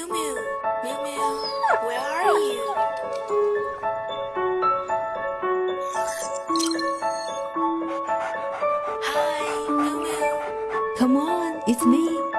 Mew Mew, Mew Mew, where are you? Hi, Mew Mew. Come on, it's me.